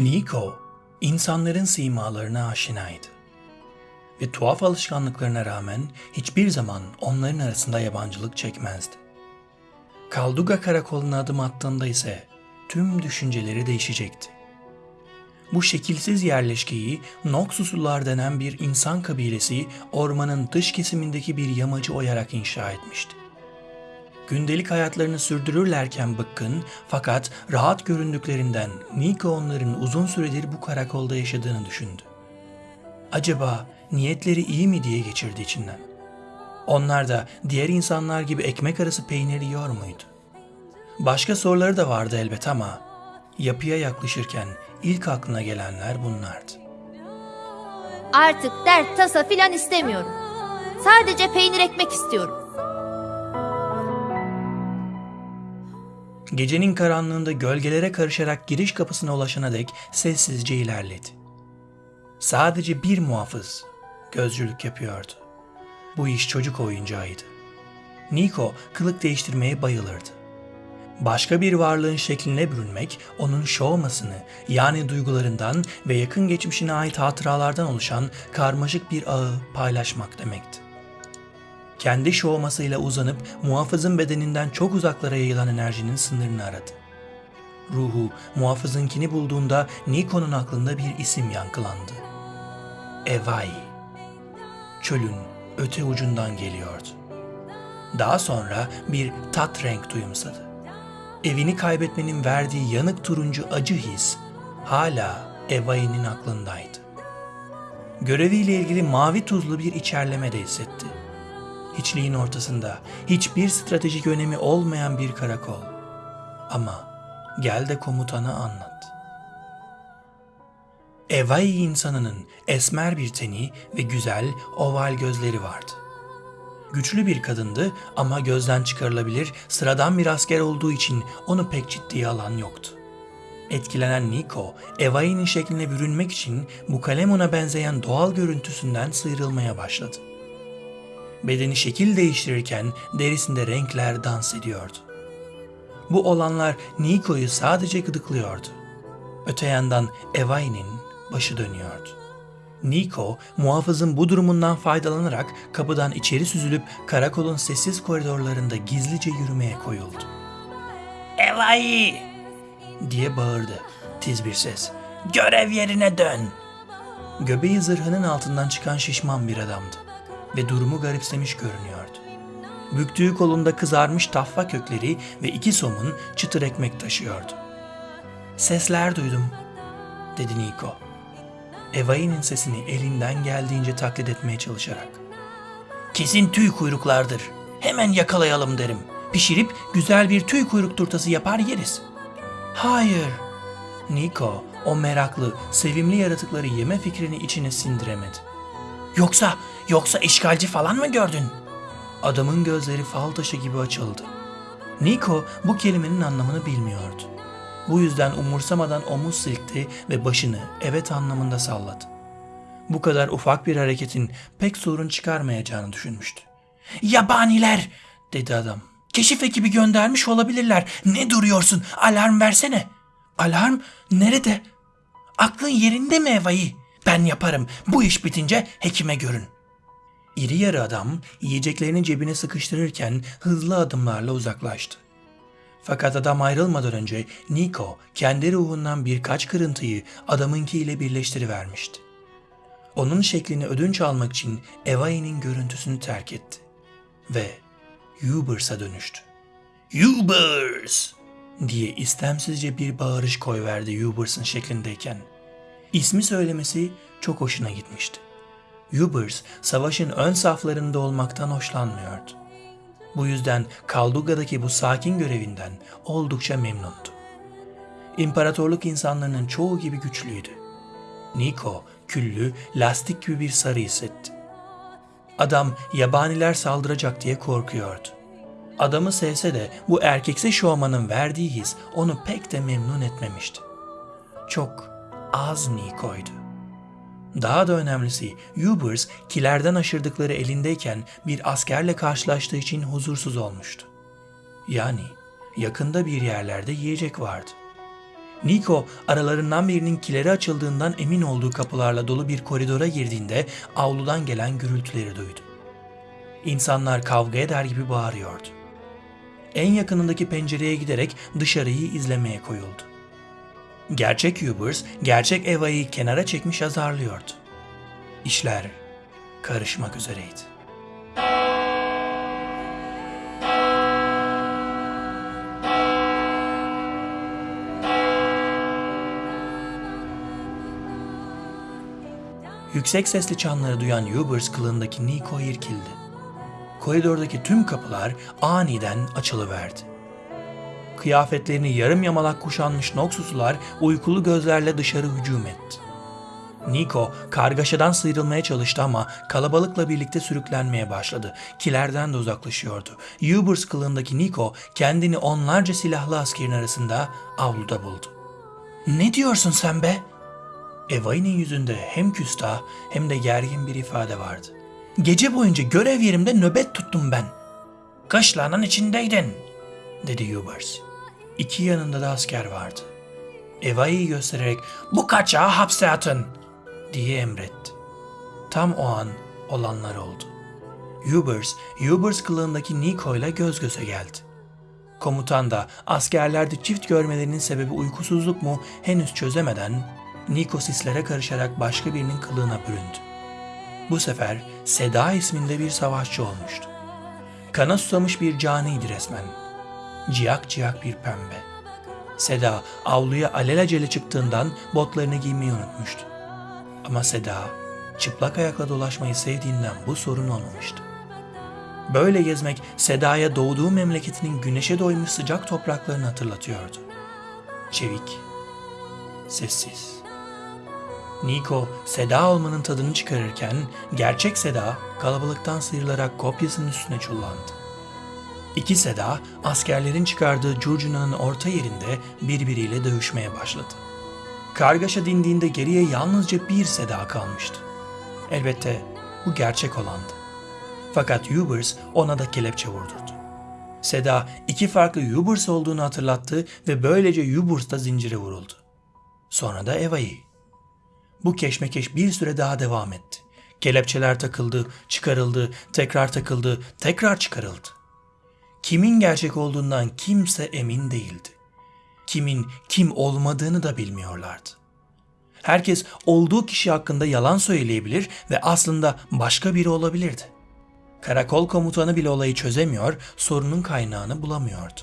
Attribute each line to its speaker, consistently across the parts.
Speaker 1: Nico, insanların simalarına aşinaydı. Ve tuhaf alışkanlıklarına rağmen hiçbir zaman onların arasında yabancılık çekmezdi. Kalduga karakoluna adım attığında ise tüm düşünceleri değişecekti. Bu şekilsiz yerleşkeyi Noxuslular denen bir insan kabilesi ormanın dış kesimindeki bir yamacı oyarak inşa etmişti. Gündelik hayatlarını sürdürürlerken bıkkın fakat rahat göründüklerinden Nico onların uzun süredir bu karakolda yaşadığını düşündü. Acaba niyetleri iyi mi diye geçirdi içinden. Onlar da diğer insanlar gibi ekmek arası peynir yiyor muydu? Başka soruları da vardı elbet ama yapıya yaklaşırken ilk aklına gelenler bunlardı.
Speaker 2: Artık dert tasa filan istemiyorum. Sadece peynir ekmek istiyorum.
Speaker 1: Gecenin karanlığında gölgelere karışarak giriş kapısına ulaşana dek sessizce ilerledi. Sadece bir muhafız gözcülük yapıyordu. Bu iş çocuk oyuncağıydı. Nico kılık değiştirmeye bayılırdı. Başka bir varlığın şekline bürünmek, onun şovmasını yani duygularından ve yakın geçmişine ait hatıralardan oluşan karmaşık bir ağı paylaşmak demekti. Kendi şovmasıyla uzanıp muhafızın bedeninden çok uzaklara yayılan enerjinin sınırını aradı. Ruhu muhafızınkini bulduğunda Nikon'un aklında bir isim yankılandı. Evai. Çölün öte ucundan geliyordu. Daha sonra bir tat renk duyumsadı. Evini kaybetmenin verdiği yanık turuncu acı his hala Evai'nin aklındaydı. Göreviyle ilgili mavi tuzlu bir içerleme de hissetti. Hiçliğin ortasında hiçbir stratejik önemi olmayan bir karakol. Ama gel de komutana anlat. Evai insanının esmer bir teni ve güzel oval gözleri vardı. Güçlü bir kadındı ama gözden çıkarılabilir sıradan bir asker olduğu için onu pek ciddiye alan yoktu. Etkilenen Nico, Evai'nin şekline bürünmek için bu Kalemon'a benzeyen doğal görüntüsünden sıyrılmaya başladı. Bedeni şekil değiştirirken derisinde renkler dans ediyordu. Bu olanlar Nico'yu sadece gıdıklıyordu. Öte yandan Evai'nin başı dönüyordu. Nico, muhafızın bu durumundan faydalanarak kapıdan içeri süzülüp karakolun sessiz koridorlarında gizlice yürümeye koyuldu. Evai! diye bağırdı tiz bir ses. Görev yerine dön! Göbeği zırhının altından çıkan şişman bir adamdı ve durumu garipsemiş görünüyordu. Büktüğü kolunda kızarmış taffa kökleri ve iki somun çıtır ekmek taşıyordu. Sesler duydum, dedi Nico. Evai'nin sesini elinden geldiğince taklit etmeye çalışarak. Kesin tüy kuyruklardır. Hemen yakalayalım derim. Pişirip güzel bir tüy kuyruk turtası yapar yeriz. Hayır. Nico o meraklı, sevimli yaratıkları yeme fikrini içine sindiremedi. Yoksa, yoksa işgalci falan mı gördün? Adamın gözleri fal taşı gibi açıldı. Nico bu kelimenin anlamını bilmiyordu. Bu yüzden umursamadan omuz silkti ve başını evet anlamında salladı. Bu kadar ufak bir hareketin pek sorun çıkarmayacağını düşünmüştü. Yabaniler dedi adam. Keşif ekibi göndermiş olabilirler. Ne duruyorsun? Alarm versene. Alarm nerede? Aklın yerinde mi Eva'yı? Ben yaparım. Bu iş bitince hekime görün. İri yarı adam yiyeceklerini cebine sıkıştırırken hızlı adımlarla uzaklaştı. Fakat adam ayrılmadan önce Nico kendi ruhundan birkaç kırıntıyı adamınkiyle birleştirivermişti. Onun şeklini ödünç almak için Evai'nin görüntüsünü terk etti. Ve Ubers'a dönüştü. Ubers! diye istemsizce bir bağırış koyverdi Ubers'ın şeklindeyken. İsmi söylemesi çok hoşuna gitmişti. Ubers savaşın ön saflarında olmaktan hoşlanmıyordu. Bu yüzden Kalduga'daki bu sakin görevinden oldukça memnundu. İmparatorluk insanlarının çoğu gibi güçlüydü. Nico küllü, lastik gibi bir sarı hissetti. Adam yabaniler saldıracak diye korkuyordu. Adamı sevse de bu erkekse şovmanın verdiği his onu pek de memnun etmemişti. Çok az Nico'ydu. Daha da önemlisi Ubers kilerden aşırdıkları elindeyken bir askerle karşılaştığı için huzursuz olmuştu. Yani yakında bir yerlerde yiyecek vardı. Nico aralarından birinin kileri açıldığından emin olduğu kapılarla dolu bir koridora girdiğinde avludan gelen gürültüleri duydu. İnsanlar kavga eder gibi bağırıyordu. En yakınındaki pencereye giderek dışarıyı izlemeye koyuldu. Gerçek Hubers, gerçek Eva'yı kenara çekmiş azarlıyordu. İşler karışmak üzereydi. Yüksek sesli çanları duyan Hubers kılığındaki Nico irkildi. Koridordaki tüm kapılar aniden açılıverdi. Kıyafetlerini yarım yamalak kuşanmış Noxuslular uykulu gözlerle dışarı hücum etti. Nico kargaşadan sıyrılmaya çalıştı ama kalabalıkla birlikte sürüklenmeye başladı. Kilerden de uzaklaşıyordu. Hubers kılığındaki Nico kendini onlarca silahlı askerin arasında avluda buldu. ''Ne diyorsun sen be?'' Eva'nın yüzünde hem küstah hem de gergin bir ifade vardı. Gece boyunca görev yerimde nöbet tuttum ben. Kışlanın içindeydin, dedi Hubers. İki yanında da asker vardı. Eva'yı göstererek bu kaçağı hapse atın, diye emretti. Tam o an olanlar oldu. Hubers, Hubers kılığındaki Nico ile göz göze geldi. Komutan da askerlerde çift görmelerinin sebebi uykusuzluk mu henüz çözemeden Nico sislere karışarak başka birinin kılığına büründü. Bu sefer Seda isminde bir savaşçı olmuştu. Kana susamış bir caniydi resmen. Ciyak ciyak bir pembe. Seda avluya alelacele çıktığından botlarını giymeyi unutmuştu. Ama Seda çıplak ayakla dolaşmayı sevdiğinden bu sorun olmamıştı. Böyle gezmek Seda'ya doğduğu memleketinin güneşe doymuş sıcak topraklarını hatırlatıyordu. Çevik, sessiz. Nico, Seda olmanın tadını çıkarırken gerçek Seda kalabalıktan sıyrılarak kopyasının üstüne çullandı. İki Seda askerlerin çıkardığı curcunanın orta yerinde birbiriyle dövüşmeye başladı. Kargaşa dindiğinde geriye yalnızca bir Seda kalmıştı. Elbette bu gerçek olandı. Fakat Hubers ona da kelepçe vurdurdu. Seda iki farklı Hubers olduğunu hatırlattı ve böylece Hubers da zincire vuruldu. Sonra da Eva'yı. Bu keşmekeş bir süre daha devam etti. Kelepçeler takıldı, çıkarıldı, tekrar takıldı, tekrar çıkarıldı. Kimin gerçek olduğundan kimse emin değildi. Kimin kim olmadığını da bilmiyorlardı. Herkes olduğu kişi hakkında yalan söyleyebilir ve aslında başka biri olabilirdi. Karakol komutanı bile olayı çözemiyor, sorunun kaynağını bulamıyordu.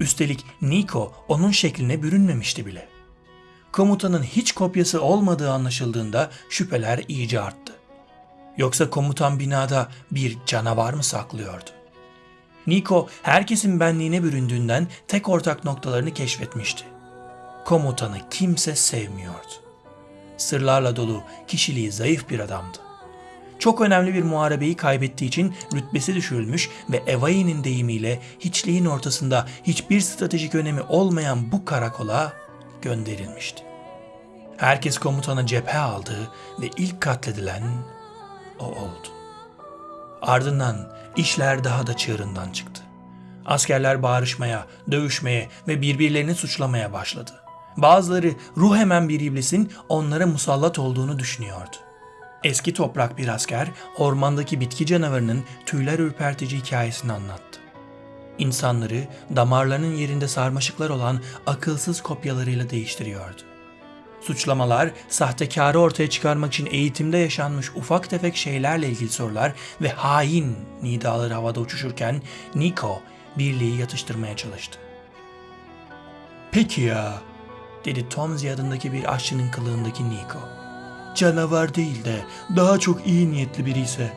Speaker 1: Üstelik Nico onun şekline bürünmemişti bile. Komutanın hiç kopyası olmadığı anlaşıldığında şüpheler iyice arttı. Yoksa komutan binada bir canavar mı saklıyordu? Nico herkesin benliğine büründüğünden tek ortak noktalarını keşfetmişti. Komutanı kimse sevmiyordu. Sırlarla dolu, kişiliği zayıf bir adamdı. Çok önemli bir muharebeyi kaybettiği için rütbesi düşürülmüş ve Evai'nin deyimiyle hiçliğin ortasında hiçbir stratejik önemi olmayan bu karakola gönderilmişti. Herkes komutanı cephe aldı ve ilk katledilen o oldu. Ardından işler daha da çığırından çıktı. Askerler bağırışmaya, dövüşmeye ve birbirlerini suçlamaya başladı. Bazıları ruh hemen bir iblisin onlara musallat olduğunu düşünüyordu. Eski toprak bir asker ormandaki bitki canavarının tüyler ürpertici hikayesini anlattı. İnsanları damarlarının yerinde sarmaşıklar olan akılsız kopyalarıyla değiştiriyordu. Suçlamalar, sahtekarı ortaya çıkarmak için eğitimde yaşanmış ufak tefek şeylerle ilgili sorular ve hain nidaları havada uçuşurken Nico birliği yatıştırmaya çalıştı. Peki ya, dedi Tomzi adındaki bir aşçının kılığındaki Nico. Canavar değil de daha çok iyi niyetli biri ise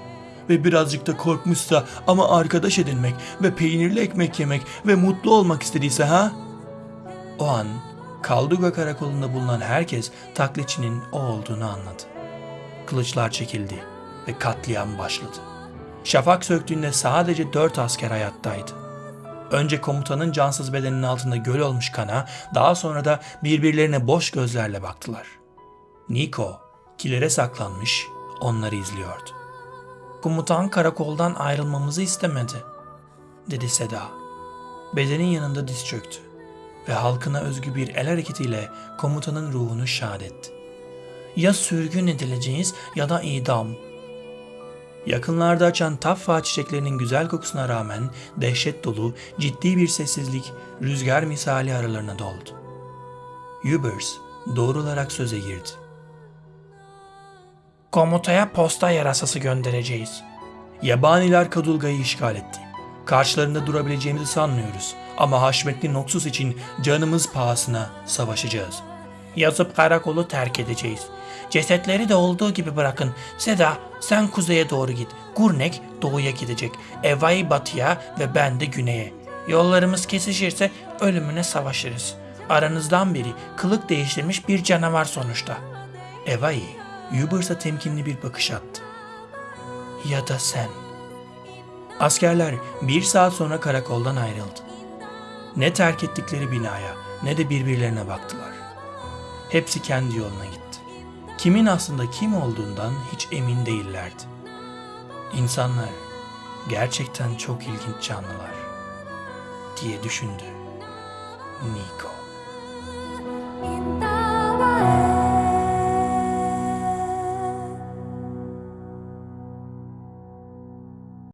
Speaker 1: ve birazcık da korkmuşsa ama arkadaş edinmek ve peynirli ekmek yemek ve mutlu olmak istediyse ha? O an Kalduga karakolunda bulunan herkes taklitçinin o olduğunu anladı. Kılıçlar çekildi ve katliam başladı. Şafak söktüğünde sadece dört asker hayattaydı. Önce komutanın cansız bedeninin altında göl olmuş kana, daha sonra da birbirlerine boş gözlerle baktılar. Nico, kilere saklanmış, onları izliyordu. Komutan karakoldan ayrılmamızı istemedi, dedi Seda. Bedenin yanında diz çöktü. Ve halkına özgü bir el hareketiyle komutanın ruhunu şad etti. Ya sürgün edileceğiz ya da idam. Yakınlarda açan taffa çiçeklerinin güzel kokusuna rağmen dehşet dolu, ciddi bir sessizlik rüzgar misali aralarına doldu. Hubers doğru olarak söze girdi. Komutaya posta yarasası göndereceğiz. Yabaniler Kadulga'yı işgal etti. Karşılarında durabileceğimizi sanmıyoruz. Ama Haşmetli Noksus için canımız pahasına savaşacağız. Yazıp karakolu terk edeceğiz. Cesetleri de olduğu gibi bırakın. Seda sen kuzeye doğru git. Gurnek doğuya gidecek. Evai batıya ve ben de güneye. Yollarımız kesişirse ölümüne savaşırız. Aranızdan biri kılık değiştirmiş bir canavar sonuçta. Evai, Hubers'a temkinli bir bakış attı. Ya da sen. Askerler bir saat sonra karakoldan ayrıldı. Ne terk ettikleri binaya ne de birbirlerine baktılar. Hepsi kendi yoluna gitti. Kimin aslında kim olduğundan hiç emin değillerdi. İnsanlar gerçekten çok ilginç canlılar diye düşündü Nico.